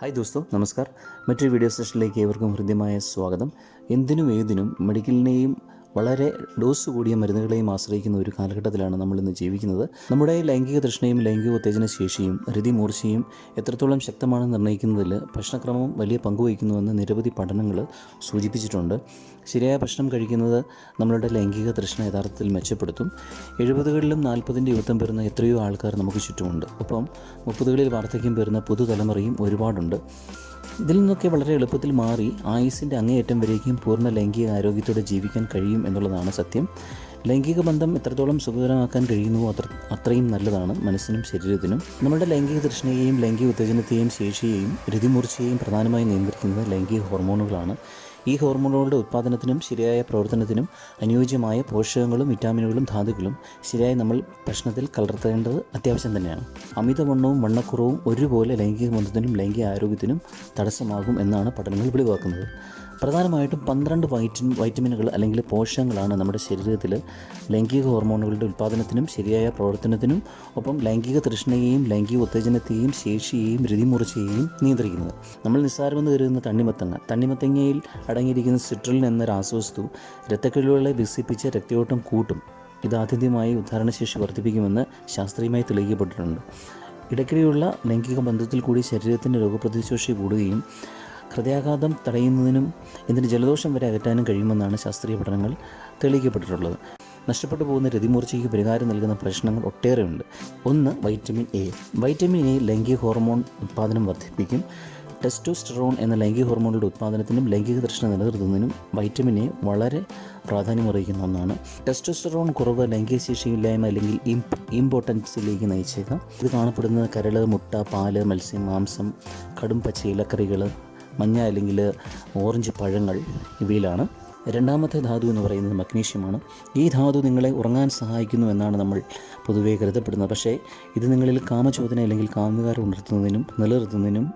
Hi ദോസ്തോ. നമസ്കാർ. മറ്റൊരു video സെഷനിലേക്ക് ഏവർക്കും ഹൃദ്യമായ സ്വാഗതം. എന്തിനും ഏതിനും മെഡിക്കലിനെയും വളരെ ഡോസ് കൂടിയ മരുന്നുകളെയും ആശ്രയിക്കുന്ന ഒരു കാലഘട്ടത്തിലാണ് നമ്മൾ ഇന്ന് ജീവിക്കുന്നത്. നമ്മുടെ ലൈംഗിക തൃഷ്ണയും ലൈംഗിക ഉത്തേജന ശേഷിയും രതിമൂർച്ചയും എത്രത്തോളം ശക്തമാണെന്ന് നിർണയിക്കുന്നതിൽ ഭക്ഷണക്രമം വലിയ പങ്കുവഹിക്കുന്നുവെന്ന് നിരവധി പഠനങ്ങൾ സൂചിപ്പിച്ചിട്ടുണ്ട്. ശരിയായ ഭക്ഷണം കഴിക്കുന്നത് നമ്മളുടെ ലൈംഗിക തൃഷ്ണ യഥാർത്ഥത്തിൽ മെച്ചപ്പെടുത്തും. എഴുപതുകളിലും നാൽപ്പതിന്റെ യുദ്ധം പേരുന്ന എത്രയോ ആൾക്കാർ നമുക്ക് ചുറ്റുമുണ്ട്. ഒപ്പം മുപ്പതുകളിൽ വാർദ്ധക്യം പേരുന്ന പുതുതലമുറയും ഒരുപാടുണ്ട്. ഇതിൽ നിന്നൊക്കെ വളരെ എളുപ്പത്തിൽ മാറി ആയുസിന്റെ അങ്ങേയറ്റം വരേക്കും പൂർണ ലൈംഗിക ആരോഗ്യത്തോടെ ജീവിക്കാൻ കഴിയും എന്നുള്ളതാണ് സത്യം. ലൈംഗിക ബന്ധം എത്രത്തോളം സുഖകരമാക്കാൻ കഴിയുന്നുവോ അത്ര അത്രയും നല്ലതാണ് മനസ്സിനും ശരീരത്തിനും. നമ്മുടെ ലൈംഗിക തൃഷ്ണയെയും ലൈംഗിക ഉത്തേജനത്തെയും ശേഷിയെയും രതിമൂർച്ചയെയും പ്രധാനമായും നിയന്ത്രിക്കുന്നത് ലൈംഗിക ഹോർമോണുകളാണ്. ഈ ഹോർമോണുകളുടെ ഉത്പാദനത്തിനും ശരിയായ പ്രവർത്തനത്തിനും അനുയോജ്യമായ പോഷകങ്ങളും വിറ്റാമിനുകളും ധാതുക്കളും ശരിയായി നമ്മൾ ഭക്ഷണത്തിൽ കലർത്തേണ്ടത് അത്യാവശ്യം തന്നെയാണ്. അമിതവണ്ണവും വണ്ണക്കുറവും ഒരുപോലെ ലൈംഗിക ബന്ധത്തിനും ലൈംഗിക ആരോഗ്യത്തിനും തടസ്സമാകും എന്നാണ് പഠനങ്ങൾ വെളിവാക്കുന്നത്. പ്രധാനമായിട്ടും പന്ത്രണ്ട് വൈറ്റ വൈറ്റമിനുകൾ അല്ലെങ്കിൽ പോഷകങ്ങളാണ് നമ്മുടെ ശരീരത്തിൽ ലൈംഗിക ഹോർമോണുകളുടെ ഉൽപ്പാദനത്തിനും ശരിയായ പ്രവർത്തനത്തിനും ഒപ്പം ലൈംഗിക തൃഷ്ണയെയും ലൈംഗിക ഉത്തേജനത്തെയും ശേഷിയെയും രതിമൂർച്ചയെയും നിയന്ത്രിക്കുന്നത്. നമ്മൾ നിസ്സാരമെന്ന് കരുതുന്ന തണ്ണിമത്തങ്ങ. തണ്ണിമത്തങ്ങയിൽ അടങ്ങിയിരിക്കുന്ന സിട്രലിൻ എന്ന രാസവസ്തു രക്തക്കിഴിവുകളെ വികസിപ്പിച്ച് രക്തയോട്ടം കൂട്ടും. ഇത് ആത്യന്തികമായി ഉദ്ധാരണശേഷി വർദ്ധിപ്പിക്കുമെന്ന് ശാസ്ത്രീയമായി തെളിയിക്കപ്പെട്ടിട്ടുണ്ട്. ഇടയ്ക്കിടെയുള്ള ലൈംഗിക ബന്ധത്തിൽ കൂടി ശരീരത്തിന്റെ രോഗപ്രതിശേഷി കൂടുകയും ഹൃദയാഘാതം തടയുന്നതിനും ഇതിന് ജലദോഷം വരെ അകറ്റാനും കഴിയുമെന്നാണ് ശാസ്ത്രീയ പഠനങ്ങൾ തെളിയിക്കപ്പെട്ടിട്ടുള്ളത്. നഷ്ടപ്പെട്ടു പോകുന്ന രതിമൂർച്ചയ്ക്ക് പരിഹാരം നൽകുന്ന പ്രശ്നങ്ങൾ ഒട്ടേറെയുണ്ട്. ഒന്ന് വൈറ്റമിൻ എ. വൈറ്റമിൻ എ ലൈംഗിക ഹോർമോൺ ഉത്പാദനം വർദ്ധിപ്പിക്കും. ടെസ്റ്റോസ്റ്ററോൺ എന്ന ലൈംഗിക ഹോർമോണുകളുടെ ഉത്പാദനത്തിനും ലൈംഗിക തൃഷ്ണ നിലനിർത്തുന്നതിനും വൈറ്റമിൻ എ വളരെ പ്രാധാന്യമറിയിക്കുന്ന ഒന്നാണ്. ടെസ്റ്റോസ്റ്ററോൺ കുറവ് ലൈംഗിക ശേഷിയില്ലായ്മ അല്ലെങ്കിൽ ഇമ്പോർട്ടൻസിലേക്ക് നയിച്ചേക്കാം. ഇത് കാണപ്പെടുന്നത് കരൾ മുട്ട പാൽ മത്സ്യം മാംസം കടും പച്ച ഇലക്കറികൾ മഞ്ഞ അല്ലെങ്കിൽ ഓറഞ്ച് പഴങ്ങൾ ഇവയിലാണ്. രണ്ടാമത്തെ ധാതു എന്ന് പറയുന്നത് മഗ്നീഷ്യമാണ്. ഈ ധാതു നിങ്ങളെ ഉറങ്ങാൻ സഹായിക്കുന്നു എന്നാണ് നമ്മൾ പൊതുവേ കരുതപ്പെടുന്നത്. പക്ഷേ ഇത് നിങ്ങളിൽ കാമചോദന അല്ലെങ്കിൽ കാമുകാരം ഉണർത്തുന്നതിനും നിലനിർത്തുന്നതിനും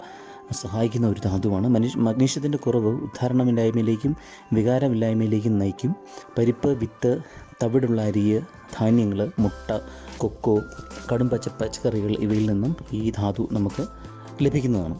സഹായിക്കുന്ന ഒരു ധാതുവാണ്. മനുഷ്യ മഗ്നീഷ്യത്തിന്റെ കുറവ് ഉദ്ധാരണമില്ലായ്മയിലേക്കും വികാരമില്ലായ്മയിലേക്കും നയിക്കും. പരിപ്പ് വിത്ത് തവിടുള്ള അരിയ് ധാന്യങ്ങൾ മുട്ട കൊക്കോ കടും പച്ച പച്ചക്കറികൾ ഇവയിൽ നിന്നും ഈ ധാതു നമുക്ക് ലഭിക്കുന്നതാണ്.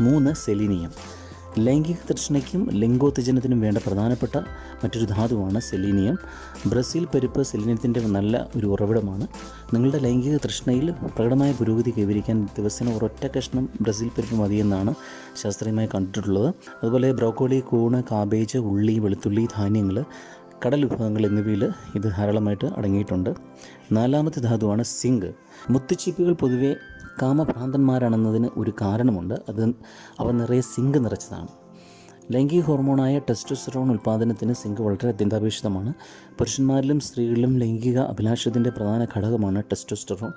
മൂന്ന് സെലീനിയം. ലൈംഗിക തൃഷ്ണയ്ക്കും ലിംഗോത്തേജനത്തിനും വേണ്ട പ്രധാനപ്പെട്ട മറ്റൊരു ധാതുവാണ് സെലീനിയം. ബ്രസീൽ പരിപ്പ് സെലീനിയത്തിന്റെ നല്ല ഒരു ഉറവിടമാണ്. നിങ്ങളുടെ ലൈംഗിക തൃഷ്ണയിൽ പ്രകടമായ പുരോഗതി കൈവരിക്കാൻ ദിവസേന ഒരൊറ്റ കഷ്ണം ബ്രസീൽ പരിപ്പ് മതിയെന്നാണ് ശാസ്ത്രീയമായി കണ്ടിട്ടുള്ളത്. അതുപോലെ ബ്രോക്കോളി കൂണ് കാബേജ് ഉള്ളി വെളുത്തുള്ളി ധാന്യങ്ങൾ കടൽ വിഭവങ്ങൾ എന്നിവയിൽ ഇത് ധാരാളമായിട്ട് അടങ്ങിയിട്ടുണ്ട്. നാലാമത്തെ ധാതുവാണ് സിങ്ക്. മുത്തുച്ചീപ്പുകൾ പൊതുവെ കാമഭ്രാന്തന്മാരാണെന്നതിന് ഒരു കാരണമുണ്ട്. അത് അവ നിറയെ സിങ്ക് നിറച്ചതാണ്. ലൈംഗിക ഹോർമോണായ ടെസ്റ്റോസ്റ്ററോൺ ഉൽപ്പാദനത്തിന് സിങ്ക് വളരെ അത്യന്താപേക്ഷിതമാണ്. പുരുഷന്മാരിലും സ്ത്രീകളിലും ലൈംഗിക അഭിലാഷത്തിന്റെ പ്രധാന ഘടകമാണ് ടെസ്റ്റോസ്റ്ററോൺ.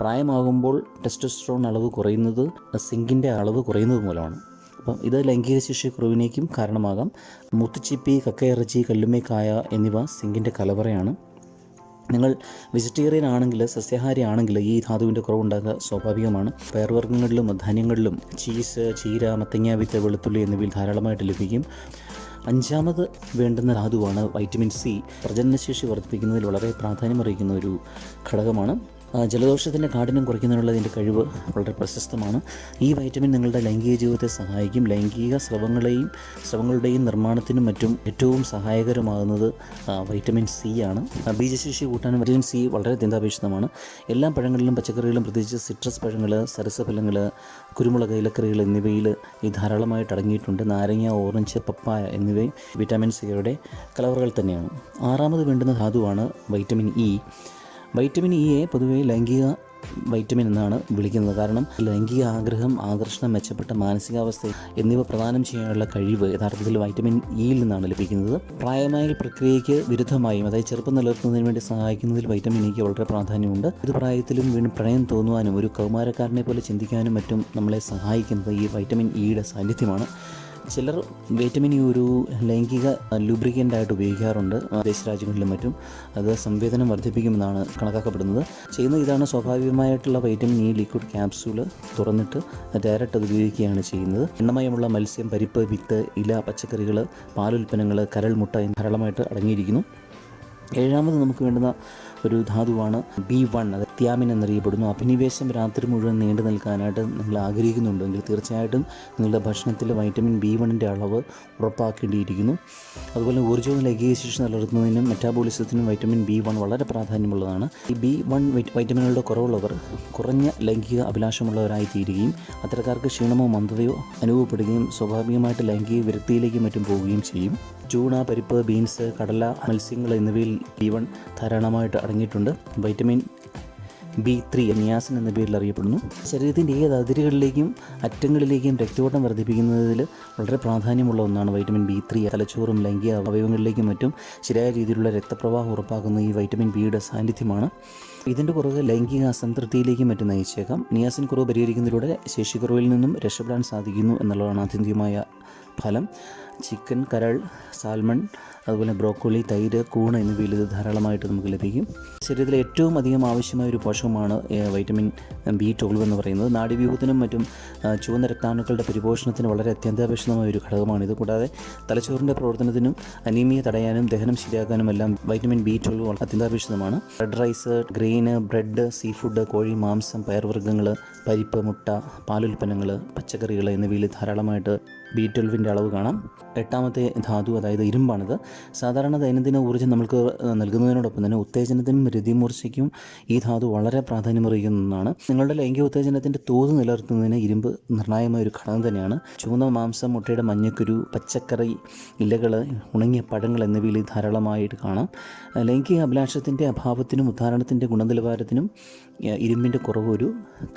പ്രായമാകുമ്പോൾ ടെസ്റ്റോസ്റ്ററോൺ അളവ് കുറയുന്നത് സിങ്കിന്റെ അളവ് കുറയുന്നത് മൂലമാണ്. അപ്പം ഇത് ലൈംഗിക ശേഷി കുറവിനേക്കും കാരണമാകാം. മുത്തുച്ചിപ്പി കക്കയിറച്ചി കല്ലുമേക്കായ എന്നിവ സിങ്കിന്റെ കലവറയാണ്. നിങ്ങൾ വെജിറ്റേറിയൻ ആണെങ്കിൽ സസ്യാഹാരി ആണെങ്കിൽ ഈ ധാതുവിന്റെ കുറവുണ്ടാകുക സ്വാഭാവികമാണ്. പയർവർഗങ്ങളിലും ധാന്യങ്ങളിലും ചീസ് ചീര മത്തങ്ങ വിത്ത് വെളുത്തുള്ളി എന്നിവയിൽ ധാരാളമായിട്ട് ലഭിക്കും. അഞ്ചാമത് വേണ്ടുന്ന ധാതുവാണ് വൈറ്റമിൻ സി പ്രജനനശേഷി വർദ്ധിപ്പിക്കുന്നതിൽ വളരെ പ്രാധാന്യമറിയിക്കുന്ന ഒരു ഘടകമാണ്. ജലദോഷത്തിന്റെ കാഠിന്യം കുറയ്ക്കുന്നതിനുള്ള ഇതിന്റെ കഴിവ് വളരെ പ്രശസ്തമാണ്. ഈ വൈറ്റമിൻ നിങ്ങളുടെ ലൈംഗിക ജീവിതത്തെ സഹായിക്കും. ലൈംഗിക സ്രവങ്ങളെയും സ്രവങ്ങളുടെയും നിർമ്മാണത്തിനും മറ്റും ഏറ്റവും സഹായകരമാകുന്നത് വൈറ്റമിൻ സി ആണ്. ബീജശേഷി കൂട്ടാനും വൈറ്റമിൻ സി വളരെ അത്യന്താപേക്ഷിതമാണ്. എല്ലാ പഴങ്ങളിലും പച്ചക്കറികളിലും പ്രത്യേകിച്ച് സിട്രസ് പഴങ്ങൾ സരസഫലങ്ങൾ കുരുമുളക് ഇലക്കറികൾ എന്നിവയിൽ ഈ ധാരാളമായിട്ട് അടങ്ങിയിട്ടുണ്ട്. നാരങ്ങ ഓറഞ്ച് പപ്പായ എന്നിവയും വിറ്റാമിൻ സിയുടെ കലവറുകൾ തന്നെയാണ്. ആറാമത് വേണ്ടുന്ന ധാതുവാണ് വൈറ്റമിൻ ഇ വൈറ്റമിൻ ഇയെ പൊതുവെ ലൈംഗിക വൈറ്റമിൻ എന്നാണ് വിളിക്കുന്നത്. കാരണം ലൈംഗിക ആഗ്രഹം ആകർഷണം മെച്ചപ്പെട്ട മാനസികാവസ്ഥ എന്നിവ പ്രദാനം ചെയ്യാനുള്ള കഴിവ് യഥാർത്ഥത്തിൽ വൈറ്റമിൻ ഇയിൽ നിന്നാണ് ലഭിക്കുന്നത്. പ്രായമായ പ്രക്രിയയ്ക്ക് വിരുദ്ധമായും അതായത് ചെറുപ്പം നിലനിർത്തുന്നതിന് വേണ്ടി സഹായിക്കുന്നതിൽ വൈറ്റമിൻ ഇക്ക് വളരെ പ്രാധാന്യമുണ്ട്. ഇത് പ്രായത്തിലും വീണ്ടും പ്രണയം തോന്നുവാനും ഒരു കൗമാരക്കാരനെ പോലെ ചിന്തിക്കാനും മറ്റും നമ്മളെ സഹായിക്കുന്നത് ഈ വൈറ്റമിൻ ഇയുടെ സാന്നിധ്യമാണ്. ചിലർ വൈറ്റമിൻ ഇ ഒരു ലൈംഗിക ലൂബ്രിക്കന്റ് ആയിട്ട് ഉപയോഗിക്കാറുണ്ട് വിദേശ രാജ്യങ്ങളിലും മറ്റും. അത് സംവേദനം വർദ്ധിപ്പിക്കുമെന്നാണ് കണക്കാക്കപ്പെടുന്നത്. ചെയ്യുന്ന ഇതാണ് സ്വാഭാവികമായിട്ടുള്ള വൈറ്റമിൻ ഇ ലിക്വിഡ് ക്യാപ്സ്യൂൾ തുറന്നിട്ട് ഡയറക്റ്റ് അത് ഉപയോഗിക്കുകയാണ് ചെയ്യുന്നത്. എണ്ണമയമുള്ള മത്സ്യം പരിപ്പ് വിത്ത് ഇല പച്ചക്കറികൾ പാലുൽപ്പന്നങ്ങൾ കരൾ മുട്ട ധാരാളമായിട്ട് അടങ്ങിയിരിക്കുന്നു. ഏഴാമത് നമുക്ക് വേണ്ടുന്ന ഒരു ധാതുവാണ് ബി വൺ അത് ത്യാമിൻ എന്നറിയപ്പെടുന്നു. അഭിനിവേശം രാത്രി മുഴുവൻ നീണ്ടു നിൽക്കാനായിട്ട് നിങ്ങൾ ആഗ്രഹിക്കുന്നുണ്ടെങ്കിൽ തീർച്ചയായിട്ടും നിങ്ങളുടെ ഭക്ഷണത്തിൽ വൈറ്റമിൻ ബി വണ്ണിന്റെ അളവ് ഉറപ്പാക്കേണ്ടിയിരിക്കുന്നു. അതുപോലെ ഊർജവും ലൈംഗിക നിലനിർത്തുന്നതിനും മെറ്റാബോളിസത്തിനും വൈറ്റമിൻ ബി വൺ വളരെ പ്രാധാന്യമുള്ളതാണ്. ഈ ബി വൺ വൈറ്റമിനുകളുടെ കുറവുള്ളവർ കുറഞ്ഞ ലൈംഗിക അഭിലാഷമുള്ളവരായി തീരുകയും അത്തരക്കാർക്ക് ക്ഷീണമോ മന്ദതയോ അനുഭവപ്പെടുകയും സ്വാഭാവികമായിട്ട് ലൈംഗിക വിരക്തിയിലേക്കും മറ്റും പോവുകയും ചെയ്യും. ചൂണ പരിപ്പ് ബീൻസ് കടല മത്സ്യങ്ങൾ എന്നിവയിൽ ബി വൺ ധാരാളമായിട്ട് അടങ്ങിയിട്ടുണ്ട് വൈറ്റമിൻ ബി ത്രീ നിയാസിൻ എന്ന പേരിൽ അറിയപ്പെടുന്നു. ശരീരത്തിന്റെ ഏത് അതിരുകളിലേക്കും അറ്റങ്ങളിലേക്കും രക്തയോട്ടം വർദ്ധിപ്പിക്കുന്നതിൽ വളരെ പ്രാധാന്യമുള്ള ഒന്നാണ് വൈറ്റമിൻ ബി ത്രീ. തലച്ചോറും ലൈംഗിക അവയവങ്ങളിലേക്കും മറ്റും ശരിയായ രീതിയിലുള്ള രക്തപ്രവാഹം ഉറപ്പാക്കുന്ന ഈ വൈറ്റമിൻ ബിയുടെ സാന്നിധ്യമാണ്. ഇതിന്റെ കുറവ് ലൈംഗിക അസംതൃപ്തിയിലേക്കും മറ്റും നയിച്ചേക്കാം. നിയാസിൻ കുറവ് പരിഹരിക്കുന്നതിലൂടെ ശേഷിക്കുറവിൽ നിന്നും രക്ഷപ്പെടാൻ സാധിക്കുന്നു എന്നുള്ളതാണ് ആത്യന്തികമായ ഫലം. ചിക്കൻ കരൾ സാൽമൺ അതുപോലെ ബ്രോക്കോളി തൈര് കൂണ് എന്നിവയിൽ ഇത് ധാരാളമായിട്ട് നമുക്ക് ലഭിക്കും. ശരീരത്തിൽ ഏറ്റവും അധികം ആവശ്യമായ ഒരു പോഷകമാണ് വൈറ്റമിൻ ബി ട്വൽവ് എന്ന് പറയുന്നത്. നാഡീവ്യൂഹത്തിനും മറ്റും ചുവന്ന രക്താണുക്കളുടെ പരിപോഷണത്തിന് വളരെ അത്യന്താപേക്ഷിതമായ ഒരു ഘടകമാണിത് കൂടാതെ തലച്ചോറിന്റെ പ്രവർത്തനത്തിനും അനീമിയ തടയാനും ദഹനം ശരിയാക്കാനും എല്ലാം വൈറ്റമിൻ ബി ട്വൽവ് അത്യന്താപേക്ഷിതമാണ്. Red rice grain bread seafood കോഴി മാംസം പയർവർഗങ്ങൾ പരിപ്പ് മുട്ട പാലുൽപ്പന്നങ്ങൾ പച്ചക്കറികൾ എന്നിവയിൽ ധാരാളമായിട്ട് ബി ട്വൽവിന്റെ അളവ് കാണാം. എട്ടാമത്തെ ധാതു അതായത് ഇരുമ്പാണിത് സാധാരണ ദൈനംദിന ഊർജം നമുക്ക് നൽകുന്നതിനോടൊപ്പം തന്നെ ഉത്തേജനത്തിനും രതിമൂർച്ചയ്ക്കും ഈ ധാതു വളരെ പ്രാധാന്യമറിയിക്കുന്ന ഒന്നാണ് നിങ്ങളുടെ ലൈംഗിക ഉത്തേജനത്തിന്റെ തോത് നിലനിർത്തുന്നതിന് ഇരുമ്പ് നിർണായകമായ ഒരു ഘടകം തന്നെയാണ്. ചുവന്ന മാംസം മുട്ടയുടെ മഞ്ഞക്കുരു പച്ചക്കറി ഇലകൾ ഉണങ്ങിയ പഴങ്ങൾ എന്നിവയിൽ ധാരാളമായിട്ട് കാണാം. ലൈംഗിക അഭിലാഷത്തിന്റെ അഭാവത്തിനും ഉദ്ധാരണത്തിന്റെ ഗുണനിലവാരത്തിനും ഇരുമ്പിന്റെ കുറവ് ഒരു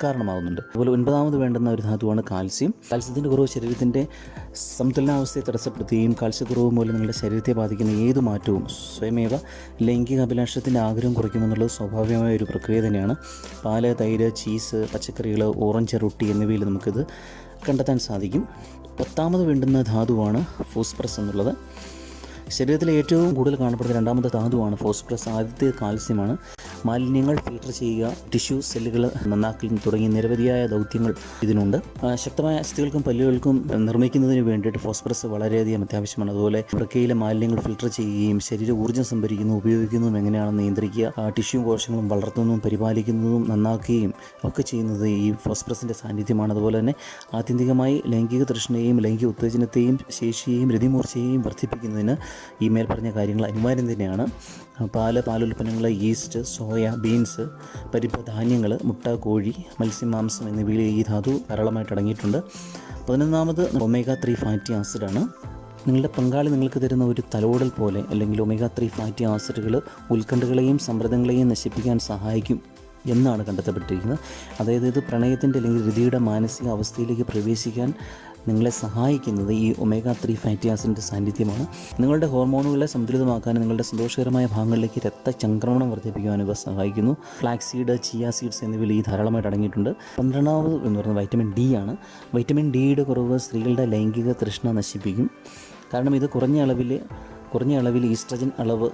കാരണമാകുന്നുണ്ട് അതുപോലെ ഒൻപതാമത് വേണ്ടുന്ന ഒരു ധാതുവാണ് കാൽസ്യം. കാൽസ്യത്തിന്റെ കുറവ് ശരീരത്തിന്റെ സമതുലനാവസ്ഥയെ തടസ്സപ്പെടുത്തുകയും കാൽസ്യക്കുറവ് മൂലം നിങ്ങളുടെ ശരീരത്തെ ബാധിക്കുന്ന ഏത് മാറ്റവും സ്വയമേവ ലൈംഗിക അഭിലാഷത്തിന്റെ ആഗ്രഹം കുറയ്ക്കുമെന്നുള്ളത് സ്വാഭാവികമായ ഒരു പ്രക്രിയ തന്നെയാണ്. പാൽ തൈര് ചീസ് പച്ചക്കറികൾ ഓറഞ്ച് റൊട്ടി എന്നിവയിൽ നമുക്കിത് കണ്ടെത്താൻ സാധിക്കും. പത്താമത് വേണ്ടുന്ന ധാതുവാണ് ഫോസ്പ്രസ് എന്നുള്ളത്. ശരീരത്തിലെ ഏറ്റവും കൂടുതൽ കാണപ്പെടുന്ന രണ്ടാമത്തെ ധാതുവാണ് ഫോസ്ഫറസ്. ആദ്യത്തെ കാൽസ്യമാണ്. മാലിന്യങ്ങൾ ഫിൽട്ടർ ചെയ്യുക ടിഷ്യൂ സെല്ലുകൾ നന്നാക്കൽ തുടങ്ങിയ നിരവധിയായ ദൗത്യങ്ങൾ ഇതിനുണ്ട്. ശക്തമായ അസ്ഥികൾക്കും പല്ലുകൾക്കും നിർമ്മിക്കുന്നതിന് വേണ്ടിയിട്ട് ഫോസ്ഫറസ് വളരെയധികം അത്യാവശ്യമാണ്. അതുപോലെ വൃക്കയിലെ മാലിന്യങ്ങൾ ഫിൽട്ടർ ചെയ്യുകയും ശരീര ഊർജം സംഭരിക്കുന്നതും ഉപയോഗിക്കുന്നതും എങ്ങനെയാണെന്ന് നിയന്ത്രിക്കുക ടിഷ്യൂ കോശങ്ങളും വളർത്തുന്നതും പരിപാലിക്കുന്നതും നന്നാക്കുകയും ഒക്കെ ചെയ്യുന്നത് ഈ ഫോസ്ഫറസിന്റെ സാന്നിധ്യമാണ്. അതുപോലെ തന്നെ ആത്യന്തികമായി ലൈംഗിക തൃഷ്ണയെയും ലൈംഗിക ഉത്തേജനത്തെയും ശേഷിയെയും രതിമൂർച്ചയെയും വർദ്ധിപ്പിക്കുന്നതിന് ഈ മേൽ പറഞ്ഞ കാര്യങ്ങൾ അനിവാര്യം തന്നെയാണ്. പാൽ പാലുൽപ്പന്നങ്ങൾ ഈസ്റ്റ് സോയ ബീൻസ് പരിപ്പ് ധാന്യങ്ങൾ മുട്ട കോഴി മത്സ്യമാംസം എന്നിവയിൽ ഈ ധാതു ധാരാളമായിട്ട് അടങ്ങിയിട്ടുണ്ട്. പതിനൊന്നാമത് ഒമേഗ ത്രീ ഫാറ്റി ആസിഡാണ് നിങ്ങളുടെ പങ്കാളി നിങ്ങൾക്ക് തരുന്ന ഒരു തലോടൽ പോലെ അല്ലെങ്കിൽ ഒമേഗ ത്രീ ഫാറ്റി ആസിഡുകൾ ഉത്കണ്ഠകളെയും സമ്മർദ്ദങ്ങളെയും നശിപ്പിക്കാൻ സഹായിക്കും എന്നാണ് കണ്ടെത്തപ്പെട്ടിരിക്കുന്നത്. അതായത് ഇത് പ്രണയത്തിന്റെ അല്ലെങ്കിൽ രതിയുടെ മാനസിക അവസ്ഥയിലേക്ക് പ്രവേശിക്കാൻ നിങ്ങളെ സഹായിക്കുന്നത് ഈ ഒമേഗ ത്രീ ഫാറ്റി ആസിഡിന്റെ സാന്നിധ്യമാണ്. നിങ്ങളുടെ ഹോർമോണുകളെ സന്തുലിതമാക്കാനും നിങ്ങളുടെ സന്തോഷകരമായ ഭാഗങ്ങളിലേക്ക് രക്തചംക്രമണം വർദ്ധിപ്പിക്കുവാനും ഇവ സഹായിക്കുന്നു. ഫ്ലാക്സ് സീഡ് ചിയ സീഡ്സ് എന്നിവയിൽ ഈ ധാരാളമായിട്ട് അടങ്ങിയിട്ടുണ്ട്. പന്ത്രണ്ടാമത് എന്ന് പറയുന്നത് വൈറ്റമിൻ ഡി ആണ്. വൈറ്റമിൻ ഡിയുടെ കുറവ് സ്ത്രീകളുടെ ലൈംഗിക തൃഷ്ണ നശിപ്പിക്കും. കാരണം ഇത് കുറഞ്ഞ അളവിൽ കുറഞ്ഞ അളവിൽ ഈസ്ട്രജൻ അളവ്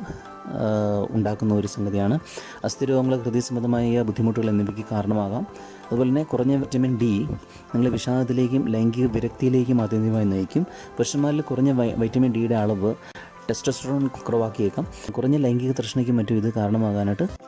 ഉണ്ടാക്കുന്ന ഒരു സംഗതിയാണ്. അസ്ഥിരോഗങ്ങൾ ഹൃദയ സംബന്ധമായ ബുദ്ധിമുട്ടുകൾ എന്നിവയ്ക്ക് കാരണമാകാം. അതുപോലെ തന്നെ കുറഞ്ഞ വിറ്റമിൻ ഡി നിങ്ങളെ വിഷാദത്തിലേക്കും ലൈംഗിക വിരക്തിയിലേക്കും ആത്യന്തികമായി നയിക്കും. പുരുഷന്മാരിൽ കുറഞ്ഞ വൈറ്റമിൻ ഡിയുടെ അളവ് ടെസ്റ്റോസ്റ്ററോൺ കുറവാക്കിയേക്കാം. കുറഞ്ഞ ലൈംഗിക തൃഷ്ണയ്ക്കും മറ്റും ഇത് കാരണമാകാനായിട്ട്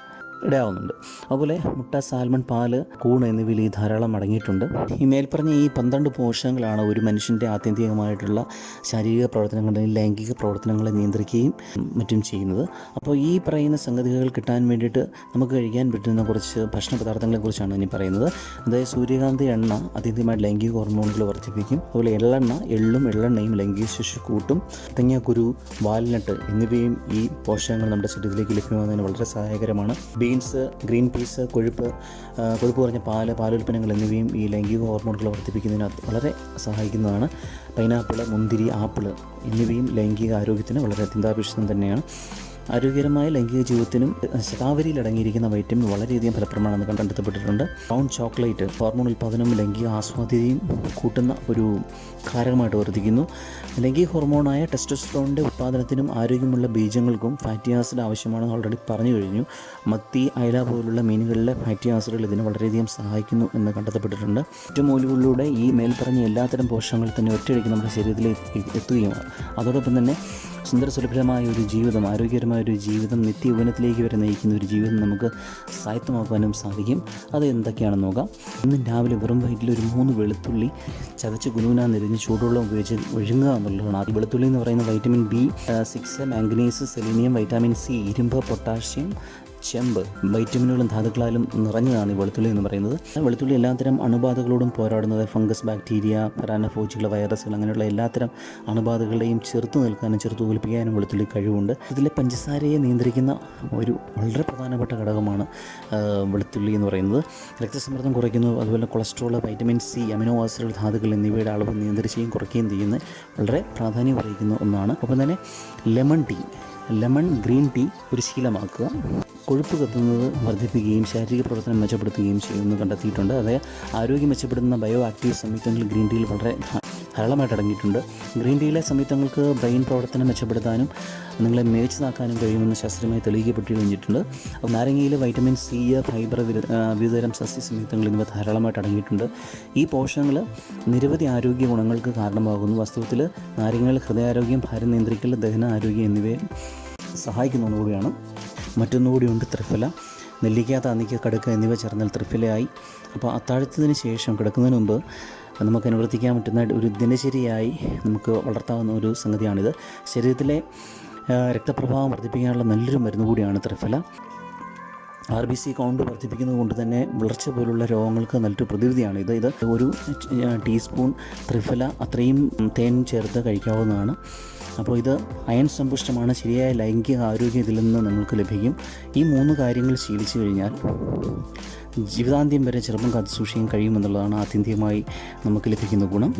ഇടയാവുന്നുണ്ട്. അതുപോലെ മുട്ട സാൽമൺ പാൽ കൂൺ എന്നിവയിൽ ഈ ധാരാളം അടങ്ങിയിട്ടുണ്ട്. ഈ മേൽപ്പറഞ്ഞ ഈ പന്ത്രണ്ട് പോഷകങ്ങളാണ് ഒരു മനുഷ്യന്റെ ആത്യന്തികമായിട്ടുള്ള ശാരീരിക പ്രവർത്തനങ്ങളെയും ലൈംഗിക പ്രവർത്തനങ്ങളെ നിയന്ത്രിക്കുകയും മറ്റും ചെയ്യുന്നത്. അപ്പോൾ ഈ പറയുന്ന സംഗതികൾ കിട്ടാൻ വേണ്ടിയിട്ട് നമുക്ക് കഴിക്കാൻ പറ്റുന്ന കുറച്ച് ഭക്ഷണ പദാർത്ഥങ്ങളെക്കുറിച്ചാണ് ഇനി പറയുന്നത്. അതായത് സൂര്യകാന്തി എണ്ണ അതീതമായിട്ട് ലൈംഗിക ഹോർമോണുകൾ വർദ്ധിപ്പിക്കും. അതുപോലെ എള്ളെണ്ണ എള്ളും എള്ളെണ്ണയും ലൈംഗിക ശേഷി കൂട്ടും. തേങ്ങാക്കുരു വാൽനട്ട് എന്നിവയും ഈ പോഷകങ്ങൾ നമ്മുടെ ശരീരത്തിലേക്ക് ലഭ്യമാകുന്നതിന് വളരെ സഹായകരമാണ്. ബീൻസ് ഗ്രീൻ പീസ് കൊഴുപ്പ് കൊഴുപ്പ് കുറഞ്ഞ പാൽ പാലുൽപ്പന്നങ്ങൾ എന്നിവയും ഈ ലൈംഗിക ഹോർമോണുകൾ വർദ്ധിപ്പിക്കുന്നതിന് അത് വളരെ സഹായിക്കുന്നതാണ്. പൈനാപ്പിൾ മുന്തിരി ആപ്പിൾ എന്നിവയും ലൈംഗിക ആരോഗ്യത്തിന് വളരെ അത്യന്താപേക്ഷിതം തന്നെയാണ്. ആരോഗ്യകരമായ ലൈംഗിക ജീവിതത്തിനും ശതാവരിയിൽ അടങ്ങിയിരിക്കുന്ന വൈറ്റമിൻ വളരെയധികം ഫലപ്രദമാണെന്ന് കണ്ടെത്തപ്പെട്ടിട്ടുണ്ട് ബ്രൗൺ ചോക്ലേറ്റ് ഹോർമോൺ ഉൽപ്പാദനവും ലൈംഗിക ആസ്വാദ്യതയും കൂട്ടുന്ന ഒരു കാരകമായിട്ട് വർദ്ധിക്കുന്നു. ലൈംഗിക ഹോർമോണായ ടെസ്റ്റോസ്ട്രോണിന്റെ ഉൽപ്പാദനത്തിനും ആരോഗ്യമുള്ള ബീജങ്ങൾക്കും ഫാറ്റി ആസിഡ് ആവശ്യമാണെന്ന് ഓൾറെഡി പറഞ്ഞു കഴിഞ്ഞു. മത്തി അയല പോലുള്ള മീനുകളിലെ ഫാറ്റി ആസിഡുകൾ ഇതിന് വളരെയധികം സഹായിക്കുന്നു എന്ന് കണ്ടെത്തപ്പെട്ടിട്ടുണ്ട്. ഒറ്റമൂലികളിലൂടെ ഈ മേൽപ്പറഞ്ഞ എല്ലാത്തരം പോഷകങ്ങൾ തന്നെ ഒറ്റയടിക്ക് നമ്മുടെ ശരീരത്തിൽ എത്തുകയും അതോടൊപ്പം തന്നെ സുന്ദരസുലഭമായ ഒരു ജീവിതം ആരോഗ്യകരമായ ഒരു ജീവിതം നിത്യയൗവനത്തിലേക്ക് വരെ നയിക്കുന്ന ഒരു ജീവിതം നമുക്ക് സായത്തമാക്കാനും സാധിക്കും. അത് എന്തൊക്കെയാണെന്ന് നോക്കാം. ഇന്ന് രാവിലെ വെറും വയറ്റിൽ ഒരു മൂന്ന് വെളുത്തുള്ളി ചതച്ച് കുനുകുനാ നിരഞ്ഞ് ചൂടുവെള്ളം ഉപയോഗിച്ച് ഒഴുങ്ങുക എന്നുള്ളതാണ് ആ വെളുത്തുള്ളി എന്ന് പറയുന്ന vitamin B six manganese selenium vitamin C ഇരുമ്പ് പൊട്ടാഷ്യം ചെമ്പ് വൈറ്റമിനുകളും ധാതുക്കളാലും നിറഞ്ഞതാണ് ഈ വെളുത്തുള്ളി എന്ന് പറയുന്നത്. വെളുത്തുള്ളി എല്ലാത്തരം അണുബാധകളോടും പോരാടുന്നത് ഫംഗസ് ബാക്ടീരിയ റാനഫോജികൾ വൈറസുകൾ അങ്ങനെയുള്ള എല്ലാത്തരം അണുബാധകളെയും ചെറുത്തു നിൽക്കാനും ചെറുത്തു തോൽപ്പിക്കാനും വെളുത്തുള്ളി കഴിവുണ്ട്. ഇതിലെ പഞ്ചസാരയെ നിയന്ത്രിക്കുന്ന ഒരു വളരെ പ്രധാനപ്പെട്ട ഘടകമാണ് വെളുത്തുള്ളി എന്ന് പറയുന്നത്. രക്തസമ്മർദ്ദം കുറയ്ക്കുന്നു അതുപോലെ കൊളസ്ട്രോൾ വൈറ്റമിൻ സി അമിനോ ആസിഡുകൾ ധാതുക്കൾ എന്നിവയുടെ അളവ് നിയന്ത്രിക്കുകയും കുറയ്ക്കുകയും ചെയ്യുന്ന വളരെ പ്രാധാന്യം അറിയിക്കുന്ന ഒന്നാണ്. ഒപ്പം തന്നെ lemon tea lemon green tea ഒരു ശീലമാക്കുക. കൊഴുപ്പ് കത്തുന്നത് വർദ്ധിപ്പിക്കുകയും ശാരീരിക പ്രവർത്തനം മെച്ചപ്പെടുത്തുകയും ചെയ്യുമെന്ന് കണ്ടെത്തിയിട്ടുണ്ട്. അതായത് ആരോഗ്യം മെച്ചപ്പെടുത്തുന്ന ബയോ ആക്റ്റീവ് സംയുക്തങ്ങൾ ഗ്രീൻ ടീയിൽ വളരെ ധാരാളമായിട്ട് അടങ്ങിയിട്ടുണ്ട്. ഗ്രീൻ ടീയിലെ സംയുക്തങ്ങൾക്ക് ബ്രെയിൻ പ്രവർത്തനം മെച്ചപ്പെടുത്താനും നിങ്ങളെ മികച്ചതാക്കാനും കഴിയുമെന്ന് ശാസ്ത്രീയമായി തെളിയിക്കപ്പെട്ട് കഴിഞ്ഞിട്ടുണ്ട്. അപ്പോൾ നാരങ്ങയിൽ വൈറ്റമിൻ സി ഫൈബർ വിവിധതരം സസ്യ സംയുക്തങ്ങൾ എന്നിവ ധാരാളമായിട്ട് അടങ്ങിയിട്ടുണ്ട്. ഈ പോഷകങ്ങൾ നിരവധി ആരോഗ്യ ഗുണങ്ങൾക്ക് കാരണമാകുന്നു. വാസ്തവത്തിൽ നാരങ്ങകൾ ഹൃദയാരോഗ്യം ഭാരം നിയന്ത്രിക്കൽ ദഹന ആരോഗ്യം എന്നിവയെ സഹായിക്കുന്ന ഒന്നുകൂടിയാണ് മറ്റൊന്നുകൂടിയുണ്ട് ത്രിഫല. നെല്ലിക്ക താന്നിക്ക കടുക്ക എന്നിവ ചേർന്നാൽ ത്രിഫലയായി. അപ്പോൾ അത്താഴത്തിന് ശേഷം കിടക്കുന്നതിന് മുമ്പ് നമുക്ക് അനുവർത്തിക്കാൻ പറ്റുന്ന ഒരു ദിനചര്യയായി നമുക്ക് വളർത്താവുന്ന ഒരു സംഗതിയാണിത്. ശരീരത്തിലെ രക്തപ്രവാഹം വർദ്ധിപ്പിക്കാനുള്ള നല്ലൊരു മരുന്ന് കൂടിയാണ് Triphala. R B C count വർദ്ധിപ്പിക്കുന്നത് കൊണ്ട് തന്നെ വിളർച്ച പോലുള്ള രോഗങ്ങൾക്ക് നല്ലൊരു പ്രതിവിധിയാണ് ഇത്. ഇത് ഒരു ടീസ്പൂൺ ത്രിഫല അത്രയും തേൻ ചേർത്ത് കഴിക്കാവുന്നതാണ്. അപ്പോൾ ഇത് അയൺ സമ്പുഷ്ടമാണ് ശരിയായ ലൈംഗിക ആരോഗ്യം ഇതിൽ നിന്ന് നിങ്ങൾക്ക് ലഭിക്കും. ഈ മൂന്ന് കാര്യങ്ങൾ ശീലിച്ചു കഴിഞ്ഞാൽ ജീവിതാന്ത്യം വരെ ചെറുപ്പം കാത്തു സൂക്ഷിക്കാൻ കഴിയുമെന്നുള്ളതാണ് ആത്യന്തികമായി നമുക്ക് ലഭിക്കുന്ന ഗുണം.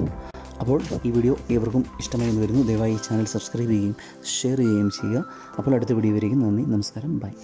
അപ്പോൾ ഈ വീഡിയോ ഏവർക്കും ഇഷ്ടമായി വരുന്നു ദയവായി ഈ ചാനൽ സബ്സ്ക്രൈബ് ചെയ്യുകയും ഷെയർ ചെയ്യുകയും ചെയ്യുക. അപ്പോൾ അടുത്ത വീഡിയോ വരെയും നന്ദി നമസ്കാരം ബൈ.